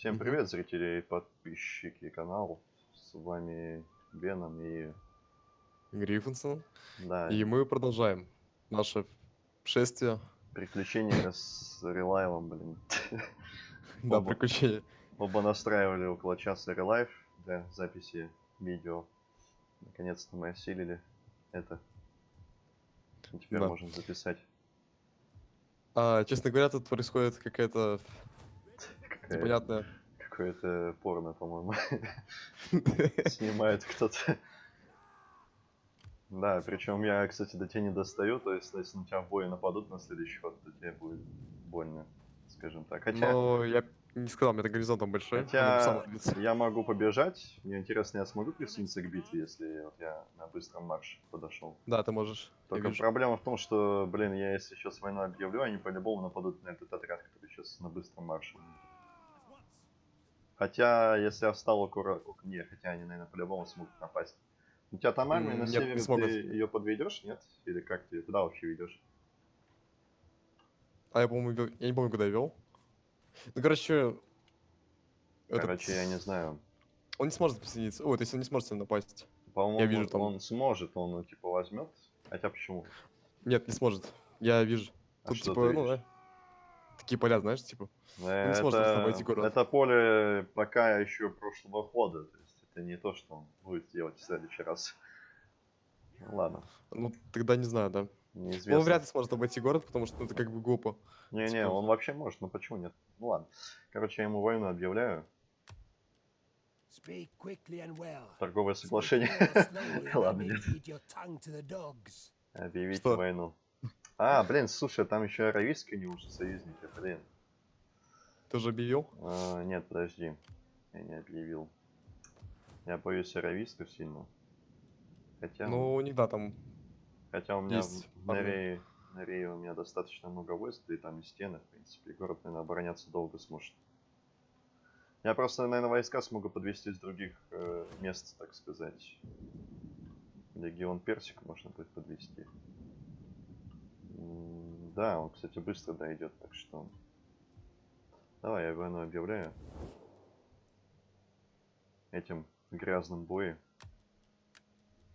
Всем привет, зрители и подписчики канала. С вами Веном и... Гриффинсон. Да, И мы продолжаем наше шествие, приключения с Релайвом, блин. да, Оба. приключения. Оба настраивали около часа Релайв для записи видео. Наконец-то мы осилили это. И теперь Да. можем записать. А, честно говоря, тут происходит какая-то Какая- непонятная... Какое-то порно, по-моему. Снимает кто-то. Да, причем я, кстати, до тебя не достаю, то есть если на тебя в бой нападут на следующий ход, то тебе будет больно, скажем так. Хотя, Но я не сказал, у меня горизонт там большой. хотя я могу побежать, мне интересно, я смогу присоединиться к битве, если вот я на быстром марше подошел. Да, ты можешь. Только проблема в том, что, блин, я если сейчас войну объявлю, они по-любому нападут на этот отряд, который сейчас на быстром марше. Хотя, если я встал ок- Не, хотя они, наверное, по-любому смогут напасть. У тебя там армия на севере, не смогут. ты ее подведешь, нет? Или как ты куда вообще ведешь? А я, по-моему, я не помню, куда я вел. Ну, короче... этот- Короче, я не знаю. Он не сможет присоединиться. Ой, то есть он не сможет сюда напасть. По-моему, вижу там- он сможет, он, ну, типа, возьмет. Хотя почему? Нет, не сможет. Я вижу. А Тут, типа, ты ну, да. Такие поля, знаешь, типа. Э, не сможет просто обойти город. это поле пока еще прошлого хода. То есть это не то, что он будет делать в следующий раз. Ну, ладно, Ну, тогда не знаю, да. неизвестно. Он вряд ли сможет обойти город, потому что ну, это как бы глупо. Не-не, типа- он вообще может, ну почему нет? Ну ладно. Короче, я ему войну объявляю. Торговое соглашение. Ладно, нет. Объявить войну. А, блин, слушай, там еще аравийские они уже союзники, блин. Ты уже объявил? А, нет, подожди. Я не объявил. Я боюсь аравийских сильно. Хотя, Ну, них, да, там... хотя у меня есть в- на армия. Рее, на Рее у меня достаточно много войск, да и там и стены, в принципе, и город, наверное, обороняться долго сможет. Я просто, наверное, войска смогу подвести с других э, мест, так сказать. Легион Персик можно будет подвести. Да, он, кстати, быстро дойдет, так что... Давай, я войну объявляю. Этим грязным боем.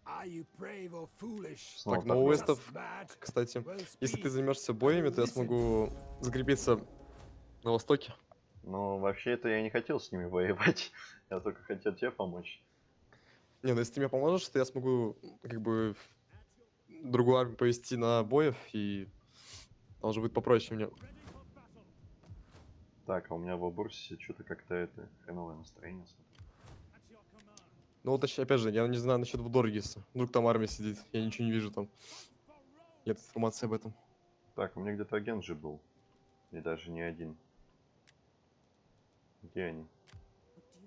Are you brave or foolish? Снова Так, ну. Уэстов, кстати, если ты займешься боями, то я смогу закрепиться на востоке. Ну, вообще это я не хотел с ними воевать. Я только хотел тебе помочь. Не, ну если ты мне поможешь, то я смогу, как бы, другую армию повести на боев, и уже будет попроще мне. Так, а у меня в Абурсе что-то как-то это хреновое настроение. Ну, вот, опять же, я не знаю насчет Вудоргиса. Вдруг там армия сидит, я ничего не вижу там. Нет информации об этом. Так, у меня где-то агент же был. И даже не один. Где они?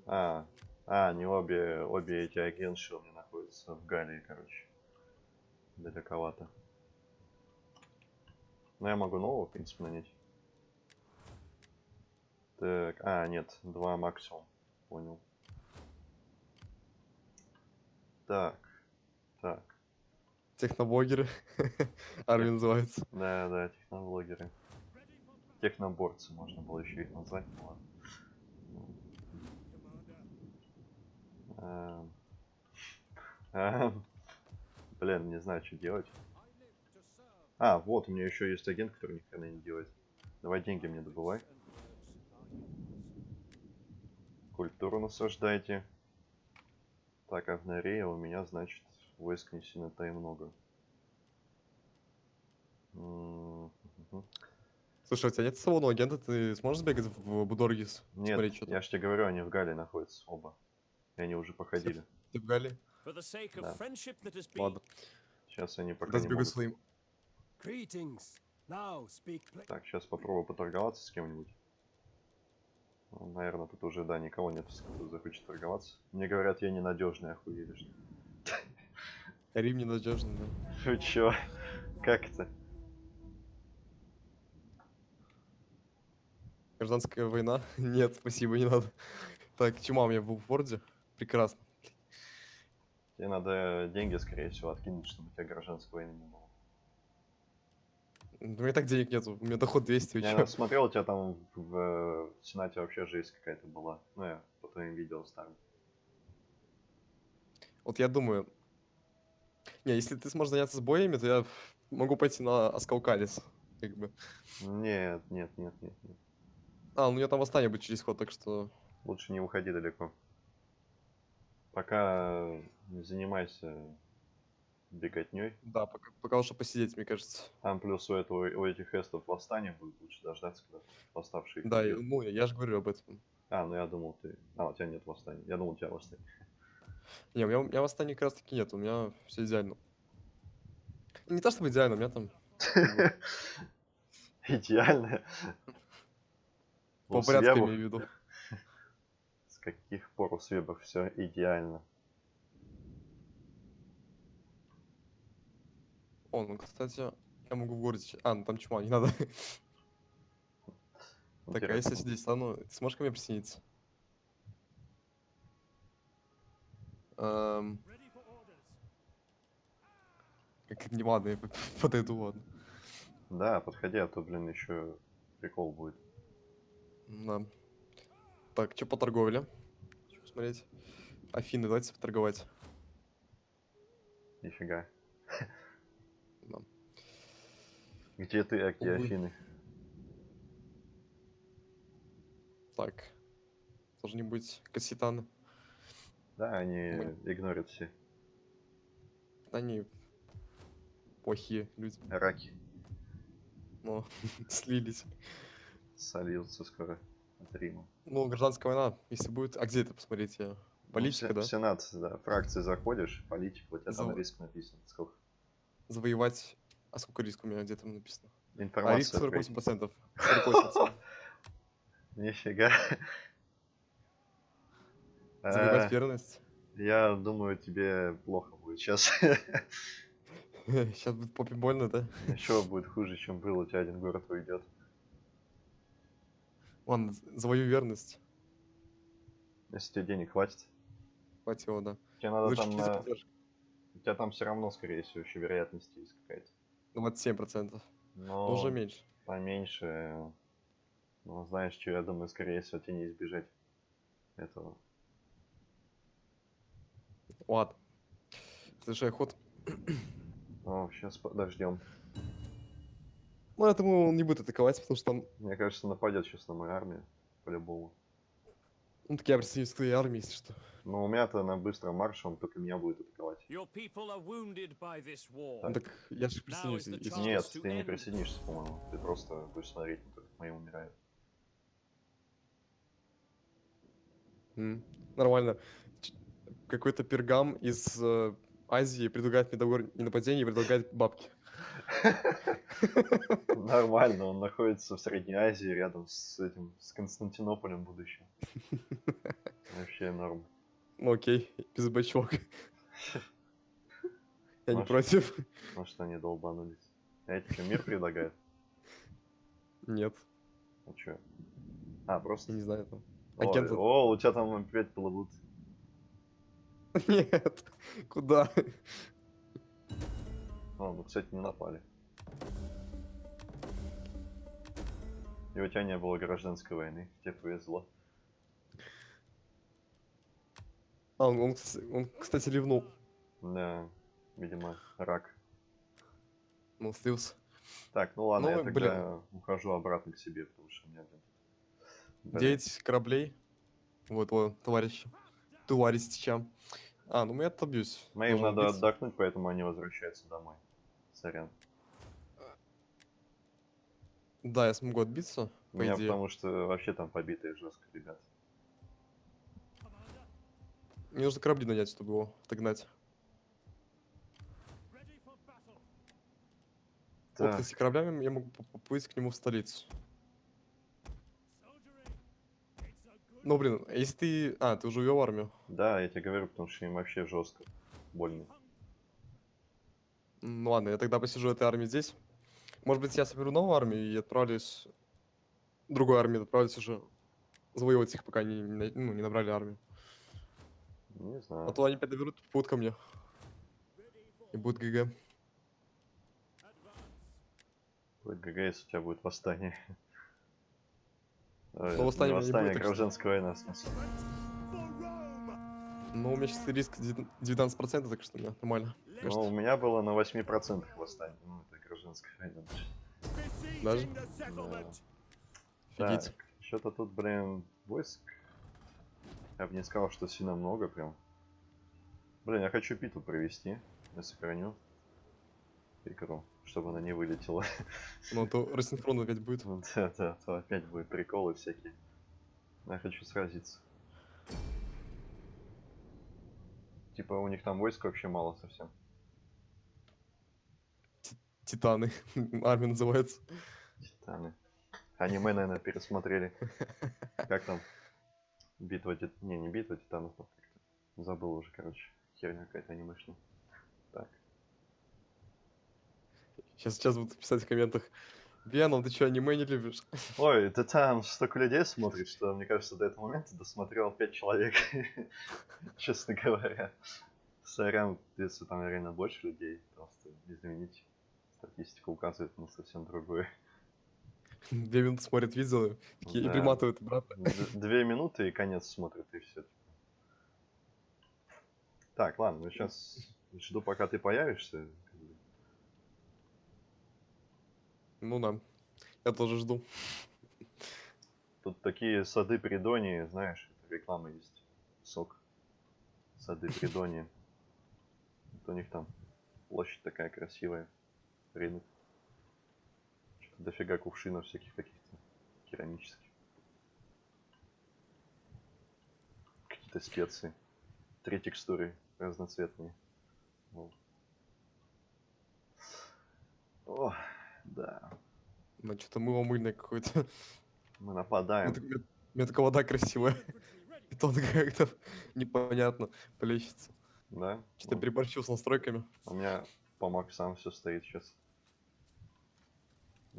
А, а, не обе, обе эти агентши у меня находятся в Галлии, короче. Далековато. Но я могу нового, в принципе, нанять. Так, а, нет, два максимум. Понял. Так, так. Техноблогеры. Армия называется. Да, да, техноблогеры. Техноборцы можно было еще их назвать, ну ладно. Эм. Эм. Блин, не знаю, что делать. А, вот, у меня еще есть агент, который ни хрена не делает. Давай деньги мне добывай. Культуру насаждайте. Так, а в Норе у меня, значит, войск не сильно-то и много. Слушай, у тебя нет салонного агента, ты сможешь сбегать в Будоргис? Нет, я же тебе говорю, они в Гале находятся оба. И они уже походили. Ты в Галлии? Да. Ладно. Сейчас они пока Тогда не могут. своим. Greetings. Now speak pla- Так, сейчас попробую поторговаться с кем-нибудь. наверное, тут уже, да, никого нет, кто захочет торговаться. Мне говорят, я ненадежный, охуели, что. Рим ненадежный, да. Вы чё? Как это? Гражданская война? Нет, спасибо, не надо. Так, чума у меня в Ворде? Прекрасно. Тебе надо деньги, скорее всего, откинуть, чтобы у тебя гражданской войны не было. У меня так денег нету, у меня доход 200, вы Я смотрел, у тебя там в, в Сенате вообще жесть какая-то была. Ну, я по твоим видео старым. Вот я думаю... Не, если ты сможешь заняться боями, то я могу пойти на Аскалкалис. Как бы. Нет, нет, нет, нет, нет. А, ну меня там восстание будет через ход, так что... Лучше не уходи далеко. Пока не занимайся беготней. Да, пока, пока лучше посидеть, мне кажется. Там плюс у этого у этих эстов восстание будет лучше дождаться, когда восставшие. Да, и- ну, я, же говорю об этом. А, ну я думал ты. А, у тебя нет восстания. Я думал, у тебя восстание. Не, у меня, у меня восстания как раз таки нет, у меня все идеально. Не то чтобы идеально, у меня там Идеально. по порядку имею в виду. С каких пор у свебов все идеально? О, ну, кстати, я могу в городе... А, ну там чума, не надо. Так, а если я здесь стану, ты сможешь ко мне присоединиться? Эм, Как не ладно, я подойду, ладно. Да, подходи, а то, блин, еще прикол будет. Да. Так, что по торговле? Хочу посмотреть. Афины, давайте поторговать. Нифига. Да. Где ты, а где Увы. Афины? Так. Должны быть кассетаны. Да, они Мы- игнорят все. Они плохие люди. Раки Но слились. сольются скоро от Рима. Ну, гражданская война, если будет... А где это, посмотрите? Ну, Политика, в да? В Сенат, да, фракции заходишь, политика, у тебя там Зав- риск написан. Сколько? Завоевать... А сколько риск у меня? Где там написано? А риск Информация. открыть. 48%. 48%. Нифига. Завоевать Э, верность. Я думаю, тебе плохо будет сейчас. Сейчас будет попе больно, да? Еще будет хуже, чем было, у тебя один город уйдет. Ладно, з- завоюю верность. Если тебе денег хватит. Хватило, да. Тебе надо Лучше там, на- поддержку. у тебя там все равно, скорее всего, еще вероятность есть какая-то. 27%. Но Но уже меньше. поменьше. Ну, знаешь, что я думаю, скорее всего, тебе не избежать этого. Ладно. Следующий ход. Ну, сейчас подождем. Ну, я думаю, он не будет атаковать, потому что там... Мне кажется, нападет сейчас на мою армию. По-любому. Ну, так я присоединюсь к твоей армии, если что. Но у меня-то на быстром марше, он только меня будет атаковать. Ну, так я же присоединюсь, если. Нет, ты не присоединишься, по-моему. Ты просто будешь смотреть, как мои умирают. М, Нормально. Какой-то пергам из э, Азии предлагает мне договор не нападения и предлагает бабки. Нормально, он находится в Средней Азии, рядом с этим, с Константинополем будущим. Вообще норм. Ну окей, без бачок. Я не против. Может, они долбанулись. А эти что, мир предлагают? Нет, А чё? А, просто... не знаю там. Ой, Агенты. О, у тебя там опять плывут. Нет, куда? О, ну, кстати, не напали. И у тебя не было гражданской войны. Тебе повезло. А, он, он, он, кстати, ливнул. Да, видимо, рак. Он слился. Так, ну ладно, Ну, я тогда ухожу обратно к себе, потому что у меня... блин, 9 кораблей. Вот, о, товарищ. Товарища. А, ну я отобьюсь. Моим Должен надо убиться. отдохнуть, поэтому они возвращаются домой. Сорян. Да, я смогу отбиться, У по меня идее. потому что вообще там побитые жестко, ребят. Мне нужно корабли нанять, чтобы его отогнать. Вот, Так, кстати, кораблями я могу по- поплыть к нему в столицу. Ну, блин, если ты... А, ты уже увел армию. да, я тебе говорю, потому что им вообще жестко. Больно. Ну ладно, я тогда посижу этой армии здесь. Может быть, я соберу новую армию и отправлюсь... Другой армии отправлюсь уже завоевывать их, пока они не, ну, не набрали армию. Не знаю. А то они опять доберут, будут ко мне. И будет ГГ. Будет ГГ, если у тебя будет восстание. Э, Но не восстание, что- гражданская война! Ну, у меня сейчас риск девят- 19%, так что меня нормально. Ну, у меня было на 8% восстание. Ну, это гражданская война. Даже? Settlement! Офигеть. Так, что-то тут, блин, войск. Я бы не сказал, что сильно много прям. Блин, я хочу битву провести. Я сохраню игру, чтобы она не вылетела. Ну, то рассинхрон опять будет. Ну Да, да, то опять будут приколы всякие. Я хочу сразиться. Типа у них там войск вообще мало совсем. Титаны. Армия называется. Титаны. Аниме, наверное, пересмотрели. Как там? Битва тит... Не, не битва титанов, а как-то. Забыл уже, короче. Херня какая-то анимешная. Так. Сейчас, сейчас будут писать в комментах. Веном, ты что, аниме не любишь? Ой, ты там столько людей смотрит, что, мне кажется, до этого момента досмотрел 5 человек. Честно говоря. Сорян, если там реально больше людей, просто извините. Статистика указывает на совсем другое. Две минуты смотрят видео, такие, и Да. приматывают обратно. Две минуты и конец смотрит, и все. Так, ладно, ну сейчас жду, пока ты появишься. Ну да. Я тоже жду. Тут такие сады Придонии, знаешь, реклама есть. Сок. Сады Придонии. Вот у них там площадь такая красивая. Рынок. Дофига кувшинов всяких каких-то керамических. Какие-то специи. Три текстуры разноцветные. Вот. О, да. Ну, что-то мыло мыльное какое-то. Мы У нападаем. меня у меня такая вода красивая. И то как-то непонятно плещется. Да? Что-то Ну, переборчил с настройками. У меня помог сам все стоит сейчас.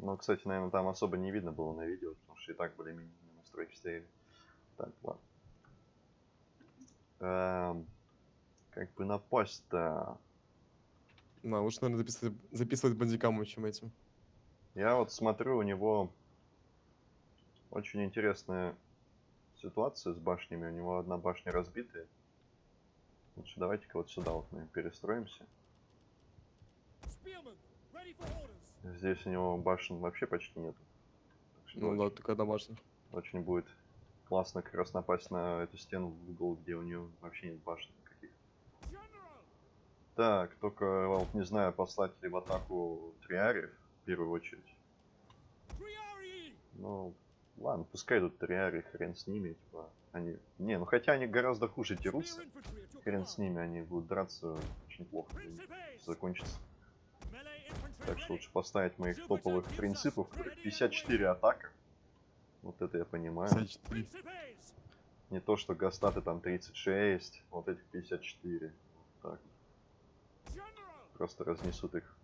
Ну, кстати, наверное, там особо не видно было на видео, потому что и так более-менее настройки стояли. Так, ладно. Эм, как бы напасть-то... На, лучше, наверное, записывать, записывать бандикаму, чем этим. Я вот смотрю, у него очень интересная ситуация с башнями. У него одна башня разбитая. Лучше давайте-ка вот сюда вот мы перестроимся. Spearmen, ready for orders! Здесь у него башен вообще почти что Ну да, только домашний. Очень будет классно как раз напасть на эту стену в угол, где у нее вообще нет башен никаких. Так, только вот не знаю, послать ли в атаку триариев в первую очередь. Ну, ладно, пускай идут триари, хрен с ними, типа, они... Не, ну хотя они гораздо хуже дерутся, хрен с ними, они будут драться очень плохо, закончится. Так что лучше поставить моих топовых принципов, которых 54 атака. Вот это я понимаю. 54. Principes! Не то, что гастаты там 36, вот этих 54. Вот так. Просто разнесут их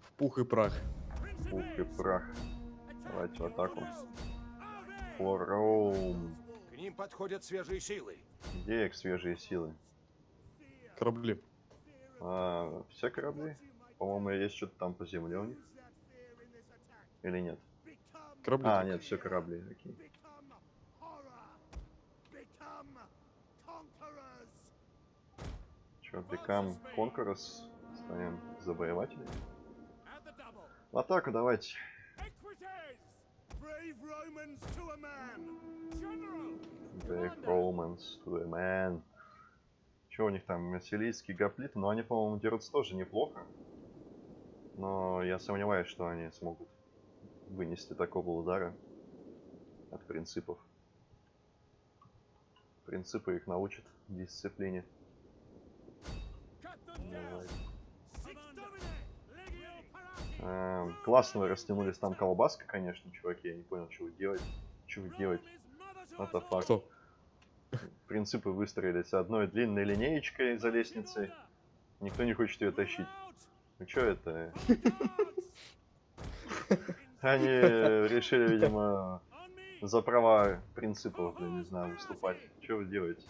В пух и прах. в пух и прах. Давайте в атаку. For Rome. К ним подходят свежие силы. Где их свежие силы? Корабли. А, все корабли? По-моему, есть что-то там по земле у них. Или нет? Корабли. А, нет, все корабли. Окей. Че, Become Conquerors? Станем завоевателями? В атаку давайте. Brave Romans to a man. Че у них там, Мерсилийские гоплиты? Ну, они, по-моему, дерутся тоже неплохо. Но я сомневаюсь, что они смогут вынести такого удара от принципов. Принципы их научат дисциплине. Эм, классно вы растянулись там колбаска, конечно, чуваки. Я не понял, что вы делаете. Что вы делаете? What. Кто? Принципы выстроились одной длинной линеечкой за лестницей. Никто не хочет ее тащить. Ну что это? Они решили, видимо, за права принципов, я не знаю, выступать. Что вы делаете?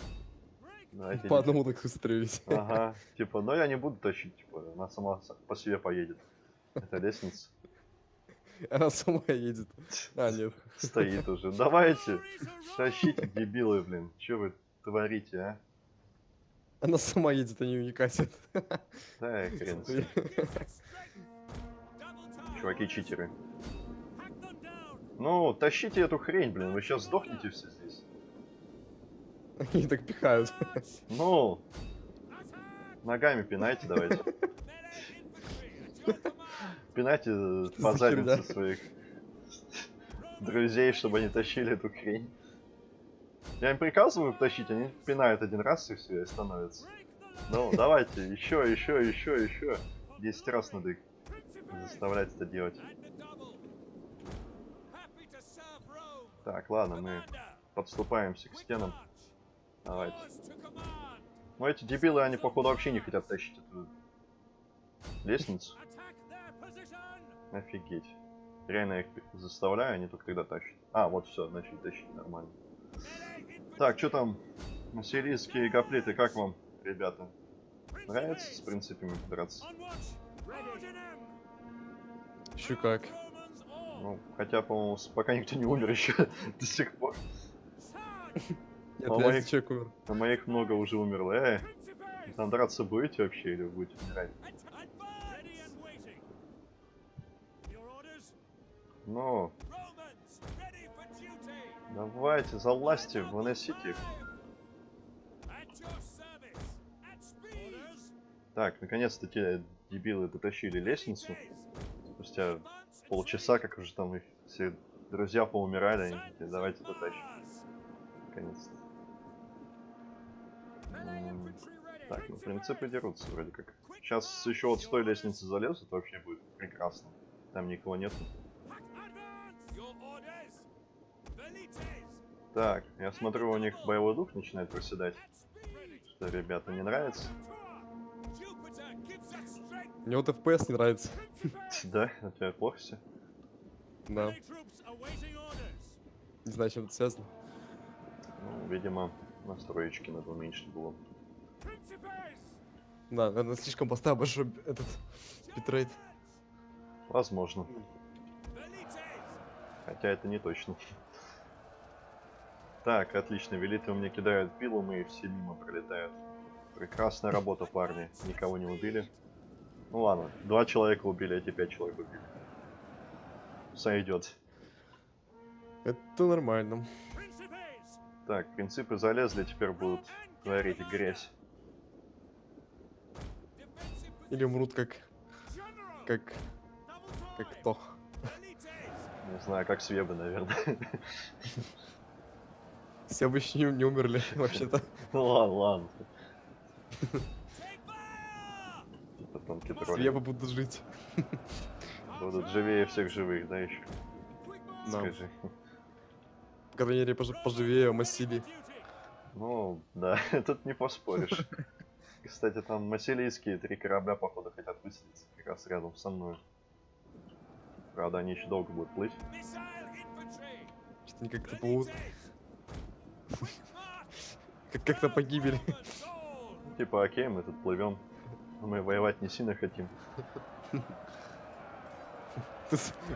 Давайте По одному так выстроились. Ага, типа, но я не буду тащить, типа, она сама по себе поедет. Это лестница. Она сама едет. А, нет. Стоит уже. Давайте, тащите, дебилы, блин. Че вы творите, а? Она сама едет, а не не катит. Да, хрен. Чуваки читеры. Ну, тащите эту хрень, блин, вы сейчас сдохнете все здесь. Они так пихают. Ну, ногами пинайте давайте. Пинайте э, по за заднице своих друзей, чтобы они тащили эту хрень. Я им приказываю тащить, они пинают один раз и все, и становится. Ну, давайте, еще, еще, еще, еще. 10 раз надо их заставлять это делать. Так, ладно, мы подступаемся к стенам. Давайте. Ну эти дебилы, они походу вообще не хотят тащить эту лестницу. Офигеть. Реально я их заставляю, они только когда тащат. А, вот все, начали тащить нормально. Так, что там? Массилийские гоплиты, как вам, ребята? Нравится с принципами драться? Еще как. Ну, хотя, по-моему, пока никто не умер еще до сих пор. Нет, я моих- человек умер. А моих много уже умерло. Э, там драться будете вообще или будете умирать? Ну, давайте, залазьте, выносите их. Так, наконец-то те дебилы дотащили лестницу. Спустя полчаса, как уже там их все друзья поумирали, они такие, давайте дотащим. Наконец-то. Так, ну принципы дерутся вроде как. Сейчас еще вот с той лестницы залезут, вообще будет прекрасно. Там никого нету. Так, я смотрю, у них боевой дух начинает проседать. Что, ребята, не нравится? Мне вот FPS не нравится. Да? У тебя плохо все? Да. Не знаю, чем это связано. Ну, видимо, настроечки надо уменьшить было. Да, наверное, слишком поставил большой этот битрейт. Возможно. Хотя это не точно. Так, отлично. Велиты меня кидают пилом и все мимо пролетают. Прекрасная работа, парни. Никого не убили. Ну ладно, два человека убили, эти пять человек убили. Сойдет. Это нормально. Так, принципы залезли, теперь будут творить грязь. Или умрут как... Как... Как то. Не знаю, как свебы, наверное. Все бы еще не, не умерли, вообще-то. Ну ладно, ладно. Потом тролли Свебы будут жить. будут живее всех живых, да, еще? Да. Скажи. По крайней мере, пож- поживее, массили. Ну, да, тут не поспоришь. Кстати, там массилийские три корабля, походу, хотят высадиться как раз рядом со мной. Правда, они еще долго будут плыть. Что-то они как-то плывут. Как- Как-то погибели. Типа, окей, мы тут плывем. Мы воевать не сильно хотим.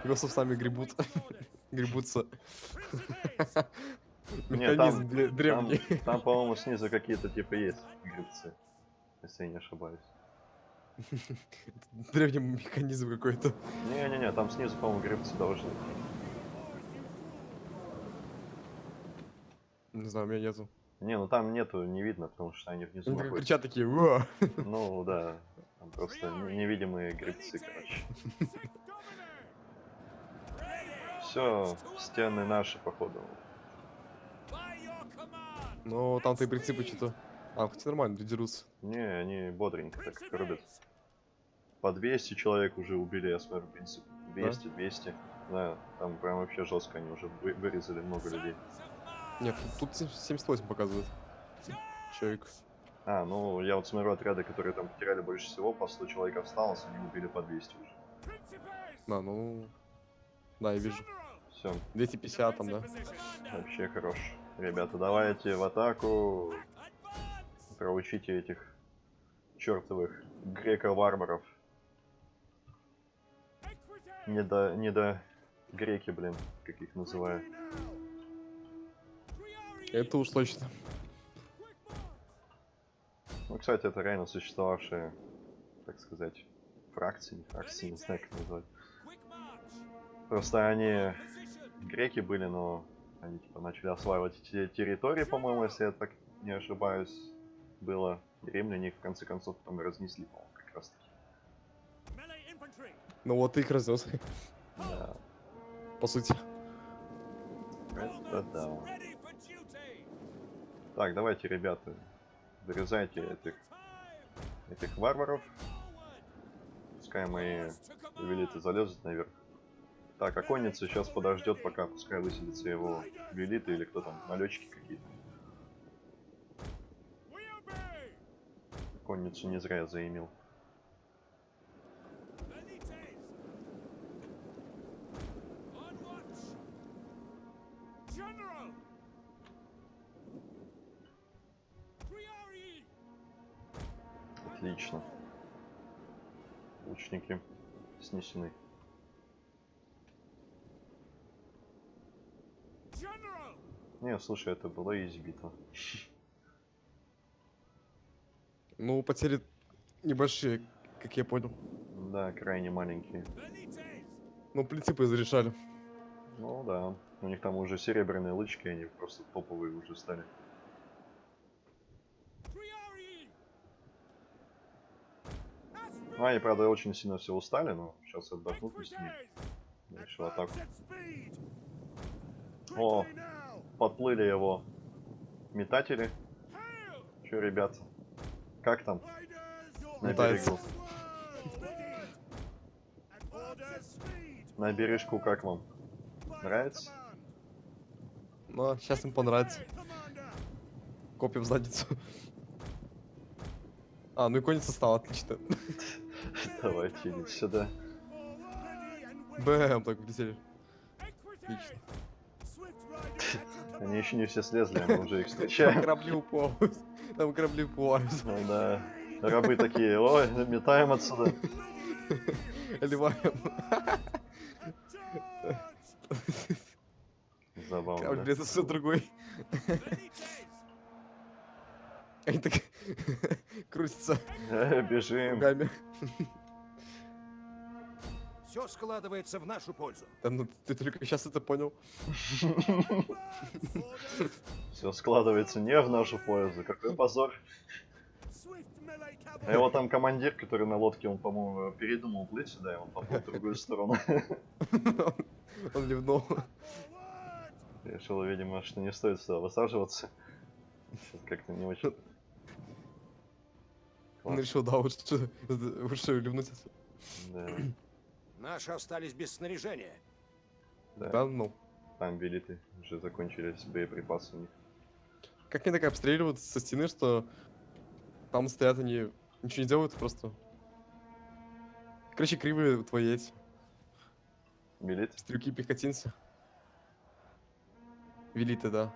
Весов сами гребут. Гребутся. Не, Механизм древний. Там, там, по-моему, снизу какие-то типа есть грибцы. Если я не ошибаюсь. Древний механизм какой-то. Не-не-не, там снизу, по-моему, грибцы должны. Не знаю, у меня нету. Не, ну там нету, не видно, потому что они внизу Они находятся. кричат такие, «Уа!» Ну да, там просто не- невидимые грибцы, короче. Все, стены наши, походу. Но там-то и принципы что-то... А, хотя нормально, дерутся. Не, они бодренько так рубят. По 200 человек уже убили, я смотрю, принцип. 200, 200. Да, там прям вообще жестко, они уже вы- вырезали много людей. Нет, тут, тут 78 показывает. Человек. А, ну я вот смотрю отряды, которые там потеряли больше всего, по 100 человек осталось, они убили по 200 уже. Да, ну... Да, я вижу. Все, 250 там, да? вообще хорош. Ребята, давайте в атаку. Проучите этих чертовых греко-варваров. Не до, не до греки, блин, как их называю. Это уж точно. Ну, кстати, это реально существовавшие, так сказать, фракции, не фракции, не знаю, как назвать. Просто они греки были, но они типа начали осваивать те территории, по-моему, если я так не ошибаюсь, было. И римляне их в конце концов потом разнесли, по-моему, как раз таки. Ну вот ты их разнес, Да, по сути. это да. Так, давайте, ребята, вырезайте этих, этих варваров. Пускай мои велиты залезут наверх. Так, а конница сейчас подождет, пока пускай высадятся его велиты или кто там, налетчики какие-то. Конницу не зря заимел. Отлично. Лучники снесены. Не, слушай, это была избита. Ну, потери небольшие, как я понял. Да, крайне маленькие. Ну, принципы зарешали. Ну да. У них там уже серебряные лычки, они просто топовые уже стали. Ну, они, правда, очень сильно все устали, но сейчас отдохнут них. Equites. Дальше в атаку. О. Подплыли его метатели. Че, ребят? Как там? На берегу. На бережку как вам? Нравится? Но сейчас им понравится. Копья в задницу. А, ну и конница стала, отлично. Давайте, идите сюда. Бэм, так влетели. Your Они еще не все слезли, мы уже их Там встречаем. корабли уплавают. Там корабли уплавают. Ну да. Рабы такие, ой, метаем отсюда. Ливаем. charge. Забавно, Корабль это все другой. Они так крутятся Э, Бежим. Все складывается в нашу пользу. Да ну ты только сейчас это понял. Все складывается не в нашу пользу. Какой позор. А его там командир, который на лодке, он, по-моему, передумал плыть сюда, и он поплыл в другую сторону. Он ливнул. Решил, видимо, что не стоит сюда высаживаться. Как-то не очень. Он решил, да, лучше, лучше ливнуть. отсюда. Да, Наши остались без снаряжения. да. Да, ну. Там велиты уже закончились боеприпасы у них. Как они так обстреливают со стены, что там стоят они, ничего не делают, просто... Короче, кривые твои эти, Велит? стрелки пехотинцы. Велиты, да.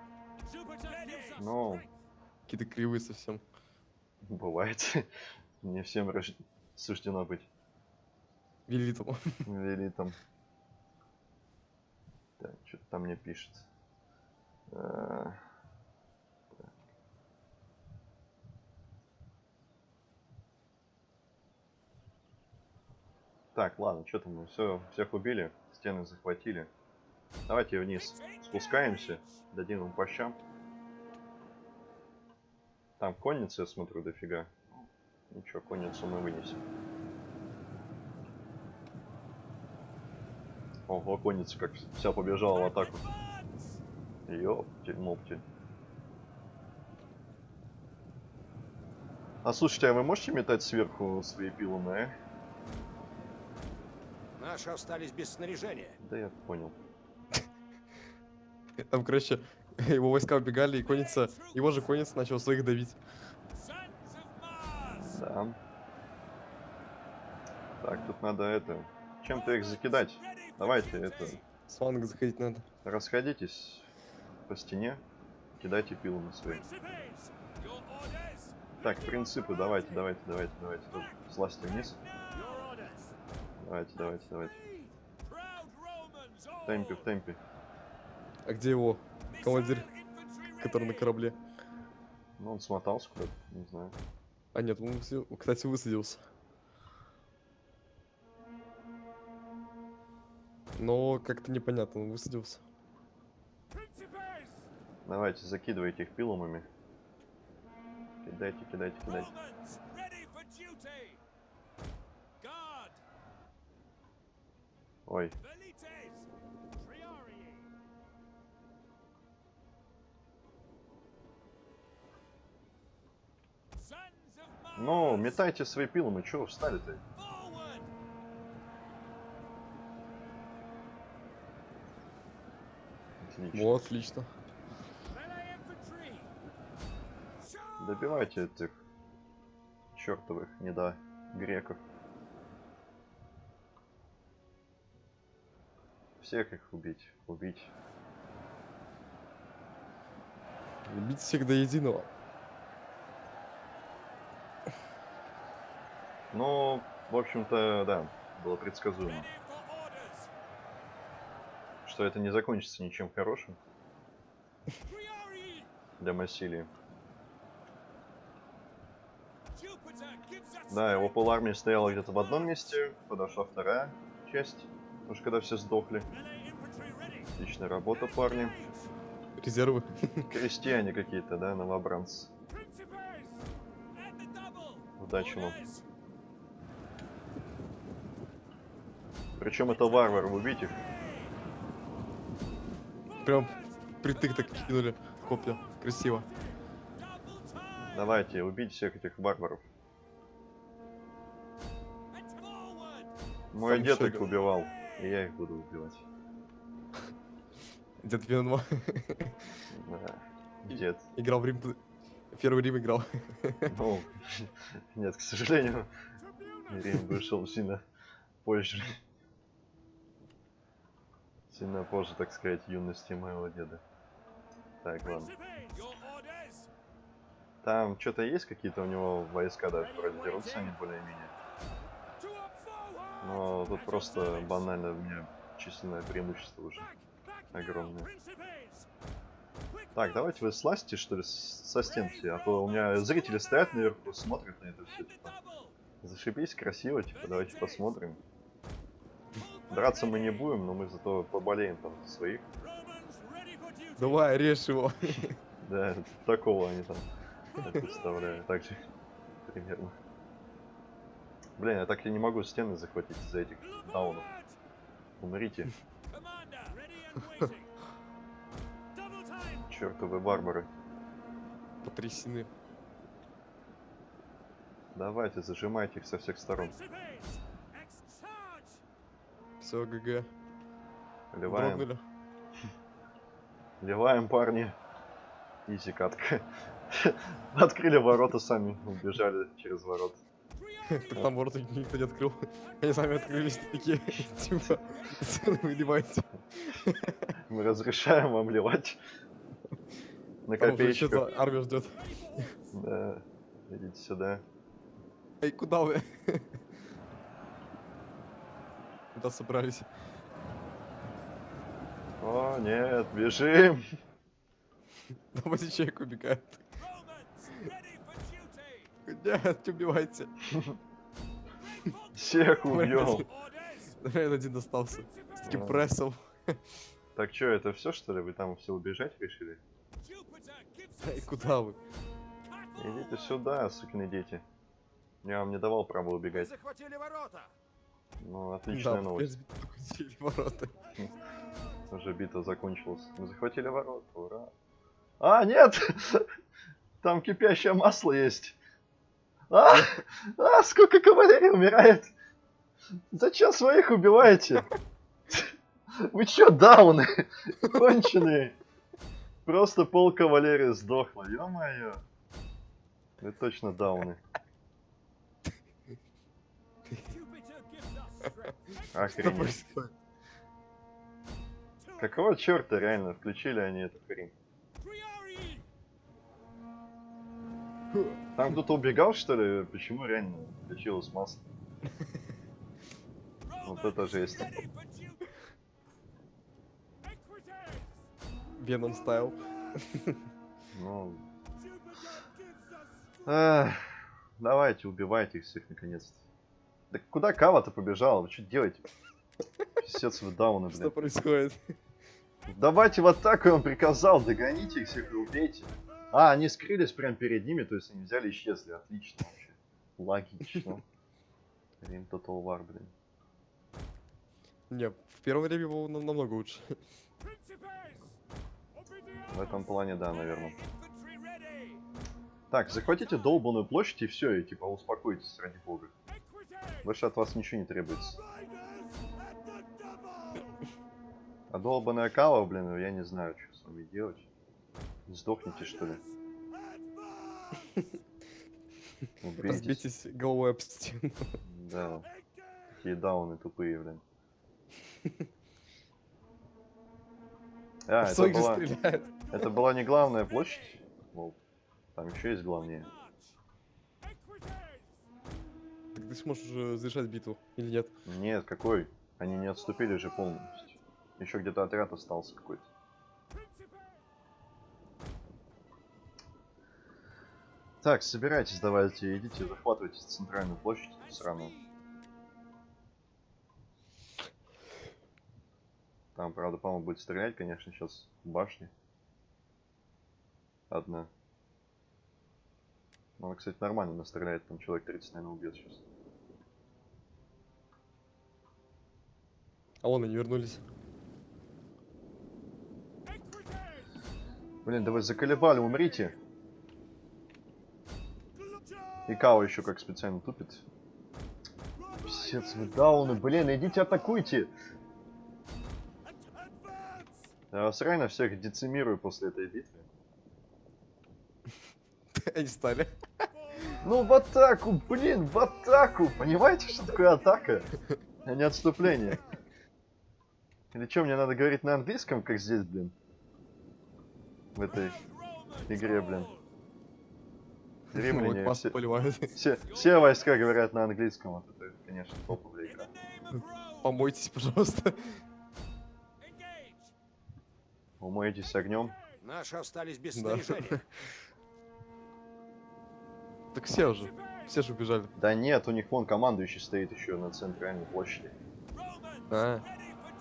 Ну, Какие-то кривые совсем. Бывает. Не всем рож- суждено быть Велитом. велитом. Так, что-то там мне пишет. А, так. Ладно, что там мы все, всех убили, стены захватили. Давайте вниз спускаемся, дадим им по щам. Там конница, я смотрю, дофига. Ничего, конницу мы вынесем. Ого, конница как вся побежала в атаку. Ёптель, моптель. А слушайте, а вы можете метать сверху свои пилумы, а? Наши остались без снаряжения. Да я понял. Там, короче, его войска убегали, и конница, его же конница начала своих давить. Да. Так, тут надо это... Чем-то их закидать. Давайте это... С фланга заходить надо. Расходитесь по стене. Кидайте свои. Principes. Your orders. Так, принципы, давайте, давайте, давайте, давайте. Тоже слазьте вниз. Давайте, давайте, давайте. В темпе, в темпе. А где его командир, который на корабле? Ну, он смотался куда-то, не знаю. А нет, он, кстати, высадился. Но как-то непонятно, он высадился. Давайте, закидывайте их пилумами. Кидайте, кидайте, кидайте. Ой, ну, метайте свои пилумы, чего вы встали-то? Отлично. Вот, отлично. Добивайте этих чертовых недо греков. Всех их убить, убить. Любить всех до единого. Ну, в общем-то, да, было предсказуемо, что это не закончится ничем хорошим для Массилии. Да, его полармия стояла где-то в одном месте, подошла вторая часть, потому что когда все сдохли. Отличная работа, парни. Резервы. Крестьяне какие-то, да, новобранцы. Удачи вам. Причем это варвары, убить их. Прям притык так кинули копья. Красиво. Давайте, убить всех этих варваров. Мой Там дед их убивал, и я их буду убивать. Дед Веном Да. Дед. играл в Рим. Первый Рим играл. Ну, нет, к сожалению! Рим вышел сильно позже. Сильно позже, так сказать, юности моего деда. Так, ладно. Там что-то есть какие-то у него войска, даже вроде дерутся они более-менее. Но тут просто банально у меня численное преимущество уже. Огромное. Так, давайте вы слазьте, что ли, со стенки, а то у меня зрители стоят наверху, смотрят на это все, типа. Зашибись, красиво, типа, давайте посмотрим. Драться мы не будем, но мы зато поболеем там за своих. Давай, режь его. Да, такого они там, я представляю, так же, примерно. Блин, я так и не могу стены захватить из-за этих даунов. Умрите, чертовы варвары. Потрясены. Давайте, зажимайте их со всех сторон. Все, ГГ. Ливаем, Дрогнули. ливаем, парни. Изи катка. Открыли ворота сами, убежали через ворота. Так там ворота никто не открыл. Они сами открылись такие. Типа, цены выливайте. Мы разрешаем вам ливать. На копеечку. армия ждет. Да. Идите сюда. Эй, куда вы? Куда собрались? О, нет, бежим. Давайте человек убегает. Нет, не убивайте. Всех убьем. Наверное, один остался. С таким прессом. Так что, это все что ли? Вы там все убежать решили? Us куда вы? Идите сюда, сукины дети. Я вам не давал права убегать. захватили ворота! Ну, отличная Да, новость. ворота. Уже битва закончилась. Мы захватили ворота, ура. А, нет! Там кипящее масло есть. А, а, сколько кавалерии умирает! Зачем своих убиваете? Вы чё, дауны? Конченые. Просто пол кавалерии сдохло, ё-моё. Вы точно дауны. Охренеть. Какого черта реально включили они эту хрень? Там кто-то убегал, что ли? Почему реально включилось масло? Вот это жесть. Веном стайл. Ну... Эх, давайте, убивайте их всех наконец-то. Да куда Кава-то побежала? Вы что делаете? Писец вы дауны, Что блин. происходит? Давайте в атаку, вам приказал, догоните их всех и убейте. А, они скрылись прямо перед ними, то есть они взяли и исчезли. Отлично вообще. Логично. Рим Total War, блин. Не, в первое время было нам- намного лучше. В этом плане, да, наверное. Так, захватите долбанную площадь и все, и типа успокойтесь, ради бога. Больше от вас ничего не требуется. А долбаная кава, блин, я не знаю, что с вами делать. Сдохните, что ли? Убейтесь. Разбитесь головой об стену. Да. Такие дауны тупые, блин. А, это была, это была не главная площадь? Там еще есть главнее. Ты сможешь завершать битву или нет? Нет, какой? Они не отступили же полностью. Еще где-то отряд остался какой-то. Так, собирайтесь, давайте, идите, захватывайте центральную площадь эту сраную. Там, правда, по-моему, будет стрелять, конечно, сейчас в башне. Одна. Ну, она, кстати, нормально настреляет, там человек 30, наверное, убьет сейчас. А вон они вернулись. Блин, да вы заколебали, умрите. И Као еще как специально тупит. Писец, вы дауны, блин, идите атакуйте. Я вас реально всех децимирую после этой битвы. Они стали. Ну, в атаку, блин, в атаку! Понимаете, что такое атака? А не отступление. Или что, мне надо говорить на английском, как здесь, блин? В этой игре, блин. Римляне, все, все, все войска говорят на английском, вот это, конечно, топовая игра. Помойтесь, пожалуйста. Умоетесь огнем. Наши остались без Да. снаряжения. Так все уже. Все же убежали. Да нет, у них вон командующий стоит еще на центральной площади. А,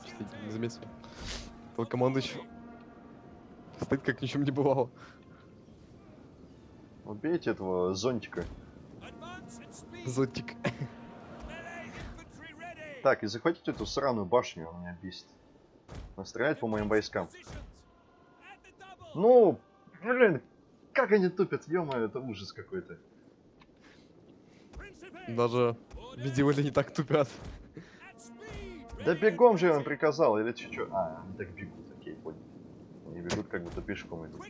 что-то не заметил. Командующий стоит как ни в чем не бывало. Убейте этого зонтика. Зонтик. Так, и захватите эту сраную башню, он меня бесит. Настрелять по моим войскам. Ну, блин, как они тупят, ё это ужас какой-то. Даже медиевали не так тупят. Да бегом же я вам приказал, или чё, чё? А, они так бегут, окей, понял. Они бегут, как будто пешком идут.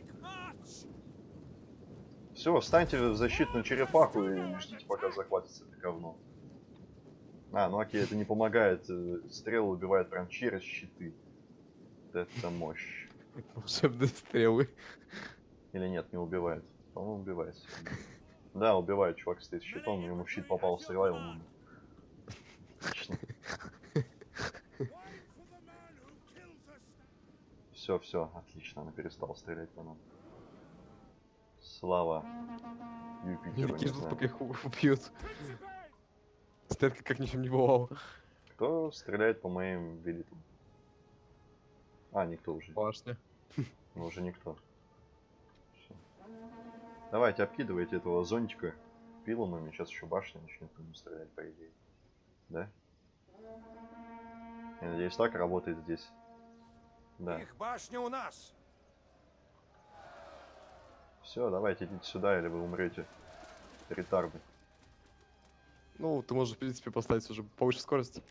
Все, встаньте в защитную черепаху и ждите, пока захватится это говно. А, ну окей, это не помогает. э, Стрелы убивают прям через щиты. Это мощь. Волшебные стрелы. Или нет, не убивает. По-моему, убивает. Да, убивает. Чувак стоит щитом, ему в щит попала стрела, и он. Отлично. Все, все, отлично, она перестала стрелять по нам. Слава Юпитеру, не ждут, пока их убьют. Стоят как, как ни в чем не бывало. Кто стреляет по моим велитам? А, никто уже. Башня. Ну, уже никто. Всё. Давайте, обкидывайте этого зонтика пиломами. Сейчас еще башня начнет по нему стрелять, по идее. Да? Я надеюсь, так работает здесь. Да. Их башня у нас. Все, давайте идите сюда, или вы умрете. Ретарды. Ну, ты можешь, в принципе, поставить уже повыше скорость.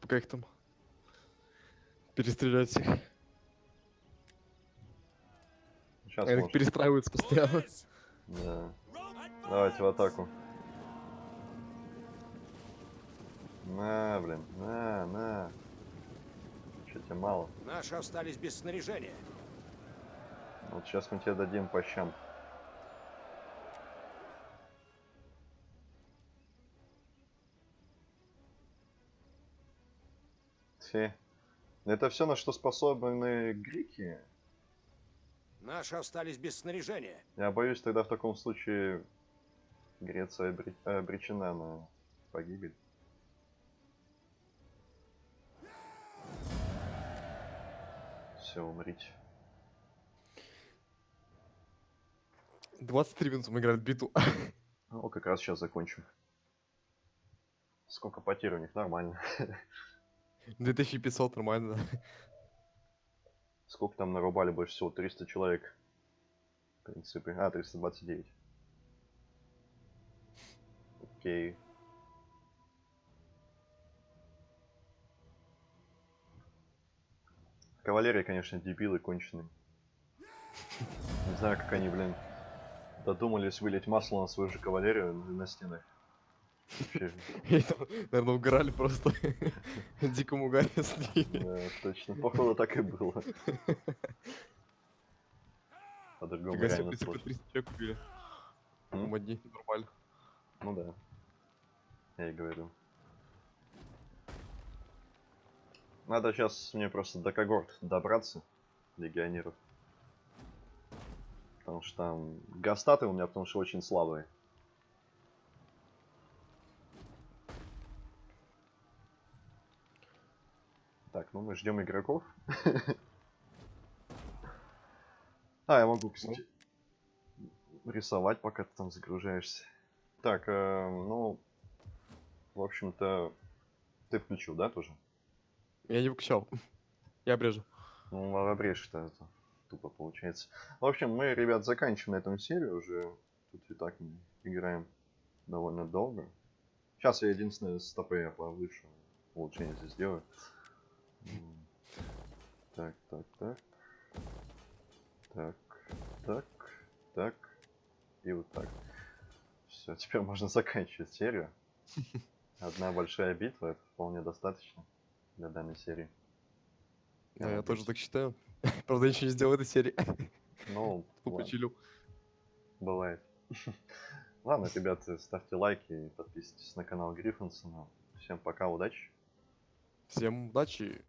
Пока их там перестрелять всех. Сейчас Они может. перестраиваются постоянно. Да. Давайте в атаку. На, блин, на, на. Че тебе мало? Наши остались без снаряжения. Вот сейчас мы тебе дадим по щам. Это все, на что способны греки. Наши остались без снаряжения. Я боюсь, тогда в таком случае Греция обре- обречена на погибель. Все, умрите. 23 минуты мы играли в биту. О, как раз сейчас закончим. Сколько потерь у них? Нормально. 2500, нормально. Сколько там нарубали больше всего? 300 человек. В принципе. А, 329. Окей. Кавалерия, конечно, дебилы конченые. Не знаю, как они, блин, додумались вылить масло на свою же кавалерию на на стенах. Наверное, угорали просто. Дикому угаре да, точно. Походу так и было. По-другому реально сложно. 300 человек убили. Одни, нормально. Ну да. Я и говорю. Надо сейчас мне просто до когорт добраться, легионеров. Потому что там гастаты у меня, потому что очень слабые. Так, ну мы ждем игроков. А, я могу, кстати, рисовать, пока ты там загружаешься. Так, э, ну, в общем-то, ты включил, да, тоже? Я не выключал. Я обрежу. Ну, обрежь-то это тупо получается. В общем, мы, ребят, заканчиваем на этом серию уже. Тут и так мы играем довольно долго. Сейчас я единственное стопы я повыше улучшение здесь сделаю. Так, так, так. Так, так, так. И вот так. Все, теперь можно заканчивать серию. Одна большая битва, это вполне достаточно для данной серии. Да, Я я тоже так считаю. Правда, я ничего не сделал в этой серии. Ну, Тупо. Бывает. Ладно, ребята, ставьте лайки и подписывайтесь на канал Гриффинсона. Всем пока, удачи. Всем удачи.